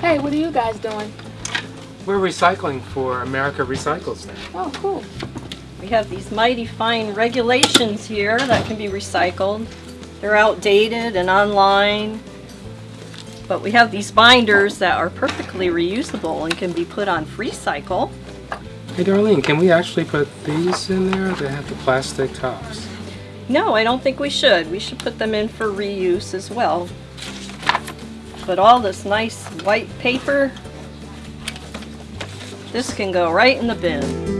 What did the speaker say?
Hey, what are you guys doing? We're recycling for America Recycles now. Oh, cool. We have these mighty fine regulations here that can be recycled. They're outdated and online. But we have these binders that are perfectly reusable and can be put on Freecycle. Hey Darlene, can we actually put these in there? They have the plastic tops. No, I don't think we should. We should put them in for reuse as well. But all this nice white paper, this can go right in the bin.